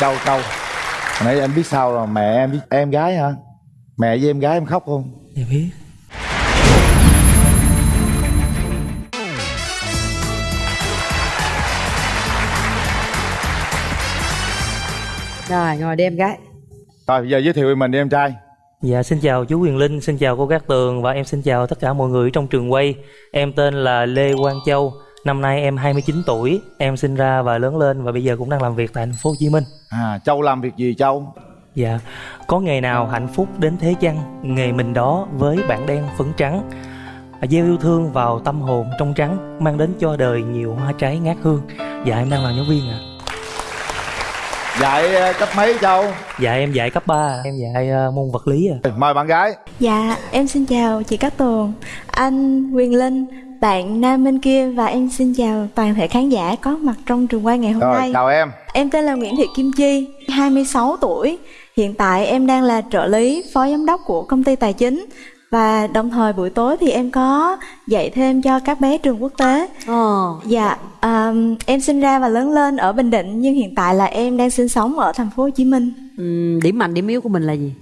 câu câu Hồi nãy anh biết sao rồi mẹ em biết em gái hả? Mẹ với em gái em khóc không? Dạ biết. Rồi ngồi đi em gái. Rồi bây giờ giới thiệu về mình đi em trai. Dạ xin chào chú Quyền Linh, xin chào cô Cát Tường và em xin chào tất cả mọi người trong trường quay. Em tên là Lê Quang Châu, năm nay em 29 tuổi, em sinh ra và lớn lên và bây giờ cũng đang làm việc tại thành phố Hồ Chí Minh. à châu làm việc gì châu Dạ, có ngày nào hạnh phúc đến thế chăng, nghề mình đó với bản đen phấn trắng. Gieo yêu thương vào tâm hồn trong trắng, mang đến cho đời nhiều hoa trái ngát hương. Dạ em đang làm giáo viên ạ. dạy ờ, cấp mấy châu Dạ em dạy cấp 3, em dạy ờ, môn vật lý ạ. mời bạn gái Dạ, em xin chào chị Cát Tường, anh Quyền Linh, bạn nam bên kia và em xin chào toàn thể khán giả có mặt trong trường quay ngày hôm rồi nay. chào em Em tên là Nguyễn Thị Kim Chi, 26 tuổi. Hiện tại em đang là trợ lý phó giám đốc của công ty tài chính và đồng thời buổi tối thì em có dạy thêm cho các bé trường quốc tế. Ờ Dạ, ờm, em sinh ra và lớn lên ở Bình Định nhưng hiện tại là em đang sinh sống ở thành phố Hồ Chí Minh. ừm, Điểm mạnh điểm yếu của mình là gì?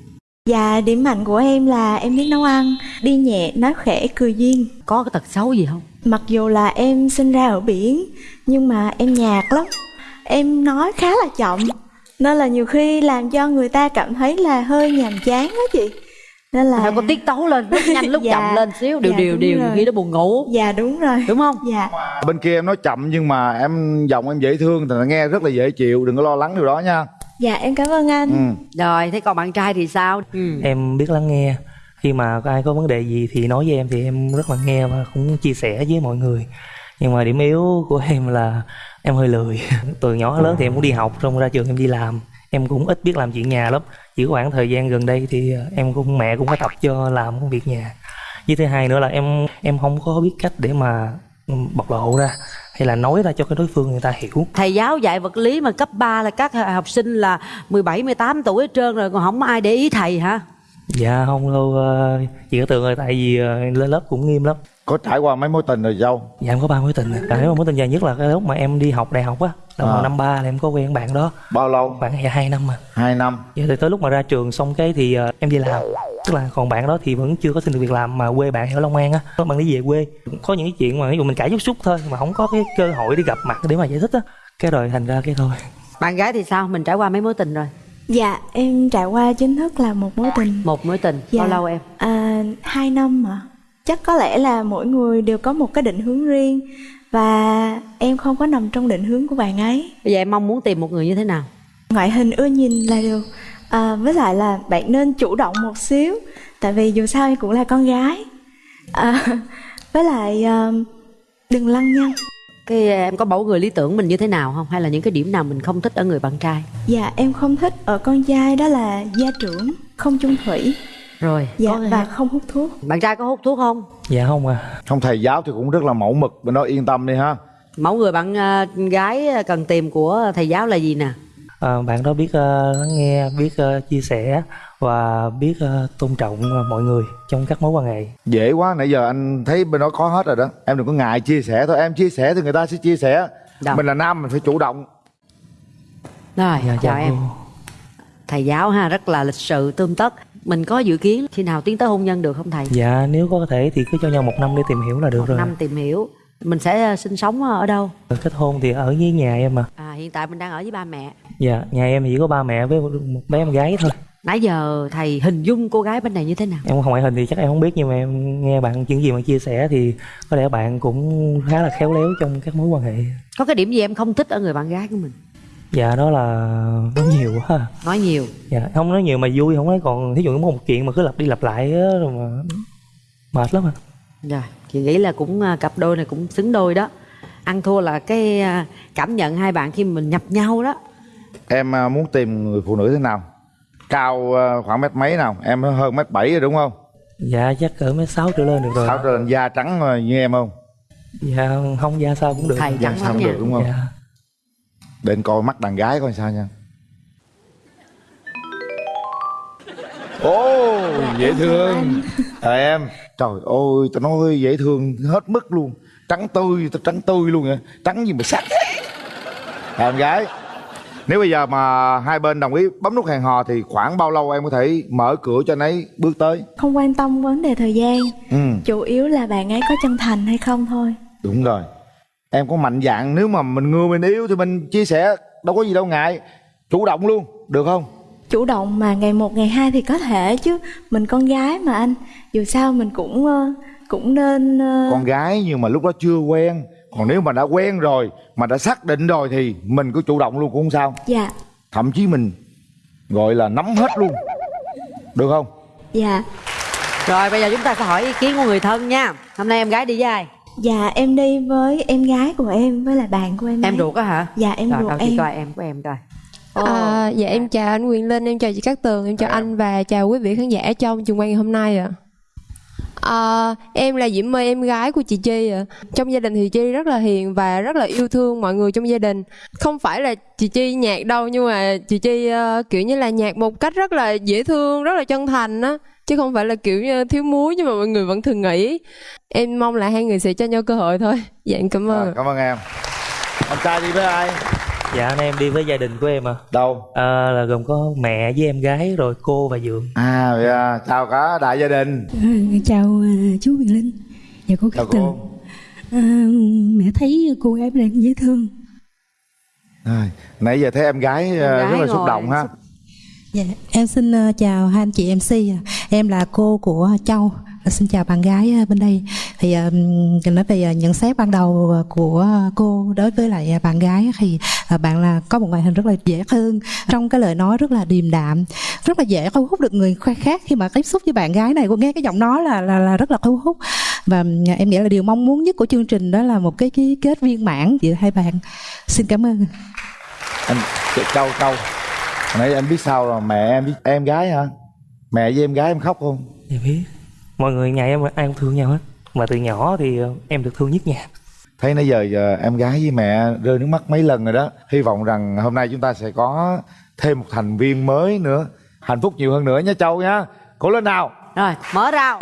Dạ, điểm mạnh của em là em biết nấu ăn, đi nhẹ, nói khẽ, cười duyên. Có cái tật xấu gì không? Mặc dù là em sinh ra ở biển nhưng mà em nhạt lắm. Em nói khá là chậm nên là nhiều khi làm cho người ta cảm thấy là hơi nhàm chán đó chị. Nên là Phải có tiết tấu lên lúc nhanh lúc Dạ, chậm lên xíu Điều dạ, điều điều khi nó buồn ngủ Dạ đúng rồi. Đúng không? Dạ. bên kia em nói chậm nhưng mà em giọng em dễ thương thì nghe rất là dễ chịu đừng có lo lắng điều đó nha Dạ em cảm ơn anh. ừ. Rồi thế còn bạn trai thì sao? Ừ. Em biết lắng nghe. Khi mà có ai có vấn đề gì thì nói với em thì em rất là nghe và cũng chia sẻ với mọi người. Nhưng mà điểm yếu của em là em hơi lười. Từ nhỏ lớn thì em cũng đi học, xong ra trường em đi làm. Em cũng ít biết làm chuyện nhà lắm. Chỉ có khoảng thời gian gần đây thì em cũng mẹ cũng có tập cho làm công việc nhà. Với thứ hai nữa là em em không có biết cách để mà ừ, bộc lộ ra hay là nói ra cho cái đối phương người ta hiểu. Thầy giáo dạy vật lý mà cấp 3 là các học sinh là 17, 18 tuổi hết trơn rồi Còn không ai để ý thầy hả? Dạ không đâu ờ, chị có tưởng rồi tại vì ờ, lên lớp cũng nghiêm lắm. có trải qua mấy mối tình rồi châu Dạ em có ba mối tình à. Nếu mà mối tình dài nhất là cái lúc mà em đi học đại học á Là À. năm ba là em có quen bạn đó bao lâu Khoảng hai năm mà hai năm Dạ thì tới lúc mà ra trường xong cái thì ờ, em đi làm Tức là còn bạn đó thì vẫn chưa có xin được việc làm Mà quê bạn ở Long An á Bạn đi về quê Có những cái chuyện mà ví dụ mình cãi chút xúc thôi Mà không có cái cơ hội để gặp mặt để mà giải thích á Cái rồi thành ra cái thôi Bạn gái thì sao? Mình trải qua mấy mối tình rồi? Dạ em trải qua chính thức là một mối tình. Một mối tình, Dạ. bao lâu em? À, hai năm mà chắc có lẽ là mỗi người đều có một cái định hướng riêng và em không có nằm trong định hướng của bạn ấy Bây giờ em mong muốn tìm một người như thế nào? ngoại hình ưa nhìn là được à, với lại là bạn nên chủ động một xíu tại vì dù sao em cũng là con gái à, với lại à, đừng lăng nhăng Cái em có mẫu người lý tưởng mình như thế nào không? Hay là những cái điểm nào mình không thích ở người bạn trai? dạ em không thích ở con trai đó là gia trưởng không chung thủy Rồi, dạ và không hút thuốc bạn trai có hút thuốc không? Dạ không à không thầy giáo thì cũng rất là mẫu mực bên đó yên tâm đi ha Mẫu người bạn ờ, gái cần tìm của thầy giáo là gì nè? À, Bạn đó biết lắng nghe, biết ờ, chia sẻ Và biết ờ, tôn trọng mọi người trong các mối quan hệ dễ quá nãy giờ anh thấy bên đó có hết rồi đó em đừng có ngại chia sẻ thôi em chia sẻ thì người ta sẽ chia sẻ Đâu. mình là nam mình phải chủ động Rồi, Dạ chào dạ em. cô. Thầy giáo ha, rất là lịch sự, tươm tất. Mình có dự kiến khi nào tiến tới hôn nhân được không thầy? Dạ nếu có thể thì cứ cho nhau một năm để tìm hiểu là được rồi Năm tìm hiểu. Mình sẽ sinh sống ở đâu? Kết hôn thì ở với nhà em mà À, hiện tại mình đang ở với ba mẹ. Dạ, nhà em chỉ có ba mẹ với một bé em gái thôi Nãy giờ thầy hình dung cô gái bên này như thế nào? Em không ngoại hình thì chắc em không biết nhưng mà em nghe bạn những gì mà chia sẻ thì có lẽ bạn cũng khá là khéo léo trong các mối quan hệ Có cái điểm gì em không thích ở người bạn gái của mình? Dạ đó là nói nhiều quá. Nói nhiều. Dạ, không nói nhiều mà vui không nói còn thí dụ có một chuyện mà cứ lặp đi lặp lại á rồi mà mệt lắm à Rồi, chị nghĩ là cũng à, cặp đôi này cũng xứng đôi đó. Ăn thua là cái à, cảm nhận hai bạn khi mình nhập nhau đó. em à, muốn tìm người phụ nữ thế nào? Cao à, khoảng mét mấy nào? Em hơn mét bảy rồi đúng không? Dạ chắc cỡ mấy sáu trở lên được rồi sáu trở lên da trắng à, như em không? Dạ không ra sao cũng được. Thầy da trắng sao lắm cũng được đúng không? Dạ. Để anh coi mắt đàn gái coi sao nha. Ồ dễ thương. Ờ em. Trời ơi tao nói dễ thương hết mức luôn Trắng tươi tao trắng tươi luôn vậy Trắng gì mà sắc Em gái? Nếu bây giờ mà hai bên đồng ý bấm nút hẹn hò thì khoảng bao lâu em có thể mở cửa cho anh ấy bước tới? Không quan tâm vấn đề thời gian. Ừ. Chủ yếu là bạn ấy có chân thành hay không thôi. Đúng rồi. Em có mạnh dạng nếu mà mình ngưa mình yêu thì mình chia sẻ đâu có gì đâu ngại. Chủ động luôn được không? Chủ động mà ngày một ngày hai thì có thể chứ. Mình con gái mà anh. Dù sao mình cũng cũng nên ờ, con gái nhưng mà lúc đó chưa quen. Còn nếu mà đã quen rồi mà đã xác định rồi thì mình cứ chủ động luôn cũng không sao. Dạ. Thậm chí mình gọi là nắm hết luôn. Được không? Dạ. Rồi bây giờ chúng ta sẽ hỏi ý kiến của người thân nha. Hôm nay em gái đi với ai? Dạ em đi với em gái của em Với là bạn của em Em ấy. ruột á hả? Dạ em Rồi ruột em. coi em của em coi. À, dạ em chào anh Quyền Linh, em chào chị Cát Tường, em chào anh và chào quý vị khán giả trong trường quay ngày hôm nay ạ. À, em là Diễm My, em gái của chị Chi ạ. Trong gia đình thì Chi rất là hiền và rất là yêu thương mọi người trong gia đình. Không phải là chị Chi nhạc đâu nhưng mà chị Chi ờ, kiểu như là nhạc một cách rất là dễ thương, rất là chân thành á. Chứ không phải là kiểu như thiếu muối nhưng mà mọi người vẫn thường nghĩ. Em mong là hai người sẽ cho nhau cơ hội thôi. Dạ em cảm ơn. à, cảm ơn em anh trai đi với ai dạ anh em đi với gia đình của em à, đâu? À là gồm có mẹ với em gái rồi cô và dượng. À vậy à, chào cả đại gia đình. À, chào à, chú Quyền Linh. Và cô chào Cát Tường. cô. À, mẹ thấy cô gái đang dễ thương. à, nãy giờ thấy em gái, à, gái rất là xúc ngồi. động ha. Xúc- Dạ, em xin à, chào hai anh chị MC. Em là cô của Châu. À, Xin chào bạn gái à, bên đây. Thì ừm, nói về nhận xét ban đầu của cô đối với lại bạn gái thì à, bạn là có một ngoại hình rất là dễ thương, trong cái lời nói rất là điềm đạm, rất là dễ thu hút được người khác khi mà tiếp xúc với bạn gái này. Cô nghe cái giọng nói là là, là rất là thu hút. Và em nghĩ là điều mong muốn nhất của chương trình đó là một cái ký kết viên mãn giữa hai bạn. Xin cảm ơn. anh châu Hồi nãy em biết sao rồi mẹ em biết em gái hả mẹ với em gái em khóc không Dạ biết Mọi người nhà em ai cũng thương nhau hết. Mà từ nhỏ thì ờ, em được thương nhất nhà. Thấy nãy giờ, giờ em gái với mẹ rơi nước mắt mấy lần rồi đó. Hy vọng rằng hôm nay chúng ta sẽ có thêm một thành viên mới nữa hạnh phúc nhiều hơn nữa nha châu nha. Cố lên nào. Rồi mở rào.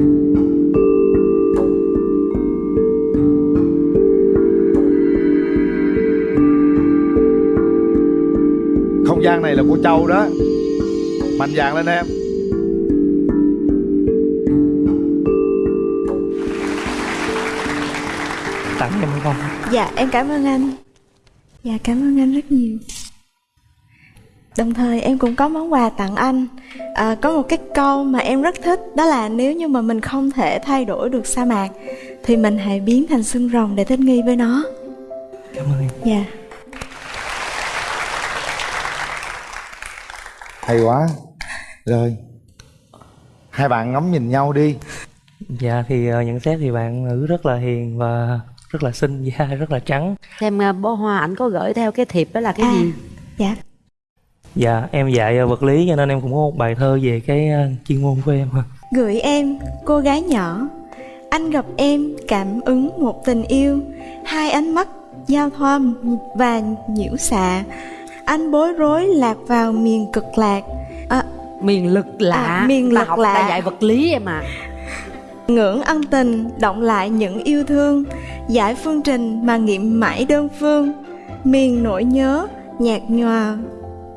Không gian này là của châu đó. Mạnh dạn lên em Tặng em không Dạ em cảm ơn anh. Dạ cảm ơn anh rất nhiều. Đồng thời em cũng có món quà tặng anh. À, Có một cái câu mà em rất thích Đó là nếu như mà mình không thể thay đổi được sa mạc Thì mình hãy biến thành xương rồng để thích nghi với nó. Cảm ơn em. Dạ. Hay quá. Rồi. Hai bạn ngắm nhìn nhau đi. Dạ thì ờ, nhận xét thì bạn nữ rất là hiền và rất là xinh da rất là trắng. Xem à, bó hoa ảnh có gửi theo cái thiệp đó là cái À. gì? Dạ. Dạ em dạy ờ, vật lý cho nên em cũng có một bài thơ về cái ờ, chuyên môn của em. Gửi em, cô gái nhỏ. Anh gặp em cảm ứng một tình yêu. Hai ánh mắt giao thoa và nhiễu xạ. Anh bối rối lạc vào miền cực lạc. À, Miền lực lạ. À, miền lực học lạ. dạy vật lý em à. Ngưỡng ân tình động lại những yêu thương Giải phương trình mà nghiệm mãi đơn phương. Miền nỗi nhớ nhạt nhòa.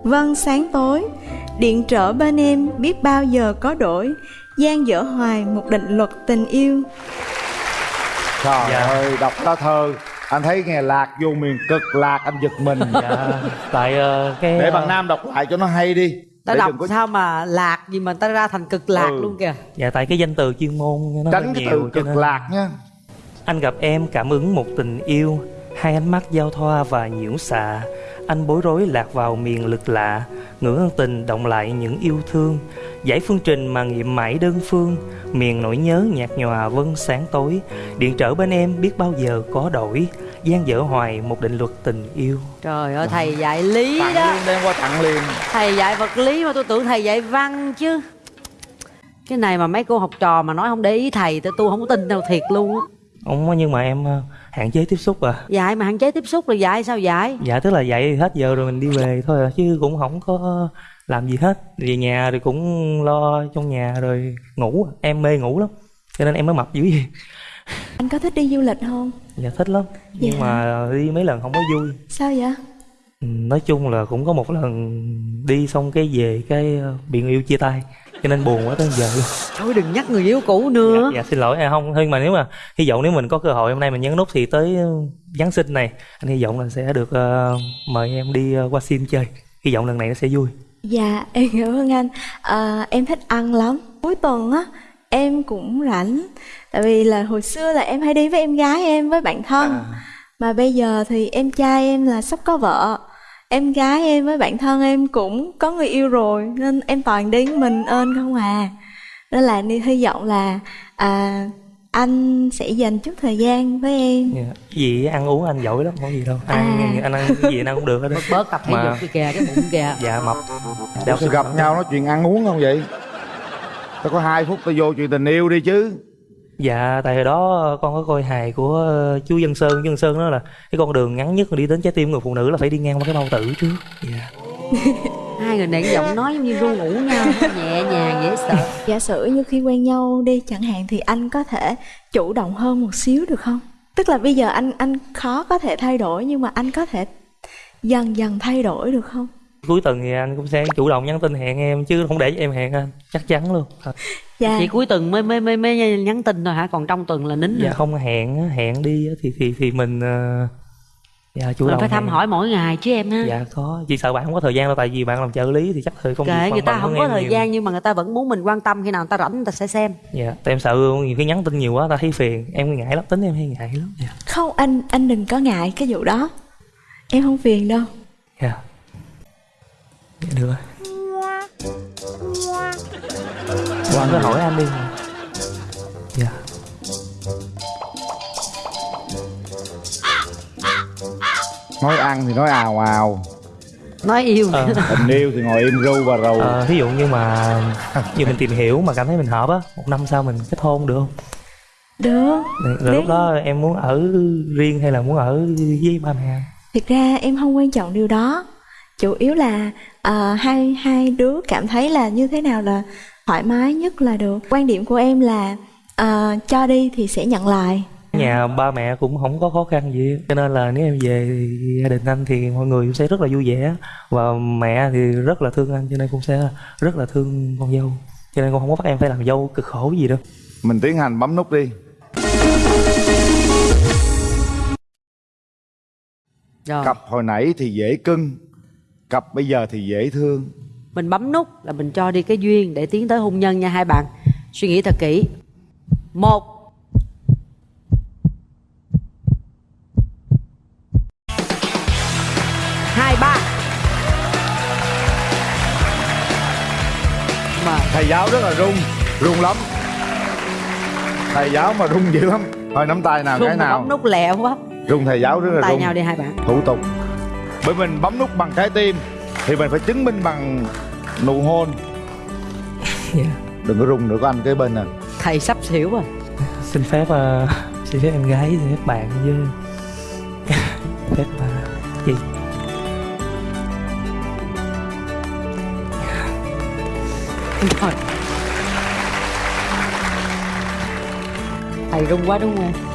Vân sáng tối Điện trở bên em biết bao giờ có đổi gian dở hoài một định luật tình yêu. Trời Dạ. ơi đọc lá thơ. Anh thấy nghe lạc vô miền cực lạc anh giật mình. Dạ tại ờ, cái để ờ, bạn nam đọc lại cho nó hay đi. Ta để đọc có sao mà lạc gì mà ta ra thành cực lạc Ừ. luôn kìa. Dạ tại cái danh từ chuyên môn nó tránh cái nhiều từ cực nên- lạc nha Anh gặp em cảm ứng một tình yêu Hai ánh mắt giao thoa và nhiễu xạ. Anh bối rối lạc vào miền lực lạ Ngưỡng ân tình động lại những yêu thương. Giải phương trình mà nghiệm mãi đơn phương Miền nỗi nhớ nhạt nhòa vân sáng tối. Điện trở bên em biết bao giờ có đổi gian dở hoài một định luật tình yêu. Trời ơi thầy dạy lý tặng đó. liền đem qua tặng liền. Thầy dạy vật lý mà tôi tưởng thầy dạy văn chứ. Cái này mà mấy cô học trò mà nói không để ý thầy Tôi tôi không có tin đâu thiệt luôn á Ông nhưng mà em ờ, hạn chế tiếp xúc à Dạy mà hạn chế tiếp xúc là dạy sao dạy Dạ tức là dạy hết giờ rồi mình đi về thôi à Chứ cũng không có làm gì hết Về nhà thì cũng lo trong nhà rồi ngủ Em mê ngủ lắm Cho nên em mới mập dữ vậy Anh có thích đi du lịch không? Dạ thích lắm Nhưng Dạ. mà đi mấy lần không có vui Sao vậy? Nói chung là cũng có một lần đi xong cái về cái ờ, bị người yêu chia tay cho nên buồn quá tới giờ luôn thôi đừng nhắc người yêu cũ nữa dạ, dạ xin lỗi à, không nhưng mà nếu mà hy vọng nếu mình có cơ hội hôm nay mình nhấn nút thì tới ờ, Giáng sinh này anh hy vọng là sẽ được ờ, mời em đi ờ, qua sim chơi hy vọng lần này nó sẽ vui Dạ, em cảm ơn anh. À, em thích ăn lắm. Cuối tuần á, em cũng rảnh. Tại vì là hồi xưa là em hay đi với em gái em với bạn thân. Mà bây giờ thì em trai em là sắp có vợ. Em gái em với bạn thân em cũng có người yêu rồi nên em toàn đi mình ơn không à. Nên là đi hy vọng là à, anh sẽ dành chút thời gian với em. Dạ. gì ăn uống anh giỏi lắm không có gì đâu ăn À. anh ăn cái gì anh ăn cũng được hết bớt bớt tập thể Mà- dục đi kìa cái bụng kìa dạ mập sao gặp nhau nói chuyện ăn uống không vậy tao có hai phút tao vô chuyện tình yêu đi chứ Dạ, tại hồi đó con có coi hài của ờ, chú Dân Sơn, chú Dân Sơn đó là cái con đường ngắn nhất mà đi đến trái tim người phụ nữ là phải đi ngang qua cái bao tử trước. Dạ. hai người này cái giọng nói giống như ru ngủ nhau nhẹ nhàng dễ sợ Giả sử như khi quen nhau đi chẳng hạn thì anh có thể chủ động hơn một xíu được không? Tức là bây giờ anh anh khó có thể thay đổi nhưng mà anh có thể dần dần thay đổi được không? Cuối tuần thì anh cũng sẽ chủ động nhắn tin hẹn em chứ không để cho em hẹn anh, chắc chắn luôn. Dạ. chỉ cuối tuần mới mới mới mới nhắn tin thôi hả còn trong tuần là nín Dạ rồi không hẹn hẹn đi thì thì thì mình ờ, dạ chủ mình động phải thăm hẹn. hỏi mỗi ngày chứ em ha Dạ có, chỉ sợ bạn không có thời gian đâu tại vì bạn làm trợ lý thì chắc thời việc kệ người ta không có thời nhiều. gian nhưng mà người ta vẫn muốn mình quan tâm khi nào người ta rảnh người ta sẽ xem Dạ, tại em sợ nhiều khi nhắn tin nhiều quá ta thấy phiền, em ngại lắm, tính em hay ngại lắm. Dạ. Không anh anh đừng có ngại cái vụ đó. Em không phiền đâu. Dạ. Dạ được rồi. Bạn cứ hỏi anh đi. Dạ. nói ăn thì nói ào ào nói yêu Ờ. tình yêu thì ngồi im ru và rầu Ờ, ví dụ như mà như mình tìm hiểu mà cảm thấy mình hợp á, một năm sau mình kết hôn được không? Được. Rồi, rồi lúc đó em muốn ở riêng hay là muốn ở với ba mẹ? Thực ra em không quan trọng điều đó. Chủ yếu là ờ, hai hai đứa cảm thấy là như thế nào là thoải mái nhất là được. Quan điểm của em là ờ, cho đi thì sẽ nhận lại. Nhà ba mẹ cũng không có khó khăn gì cho nên là nếu em về thì gia đình anh thì mọi người cũng sẽ rất là vui vẻ và mẹ thì rất là thương anh cho nên cũng sẽ rất là thương con dâu cho nên con không có bắt em phải làm dâu cực khổ gì đâu mình tiến hành bấm nút đi rồi cặp hồi nãy thì dễ cưng cặp bây giờ thì dễ thương. Mình bấm nút là mình cho đi cái duyên để tiến tới hôn nhân nha hai bạn. Suy nghĩ thật kỹ. Một. Hai ba. Mà. Thầy giáo rất là rung rung lắm. Thầy giáo mà rung dữ lắm. Thôi nắm tay nào cái rung mà nào. bấm nút lẹ quá. Rung thầy giáo rất là tay rung nhau đi hai bạn. Thủ tục bởi mình bấm nút bằng trái tim thì mình phải chứng minh bằng nụ hôn. Dạ. Đừng có rung nữa có anh kế bên nè. Thầy sắp xỉu rồi. Xin phép ờ, xin phép em gái xin phép bạn với phép ờ, gì rồi thầy rung quá đúng không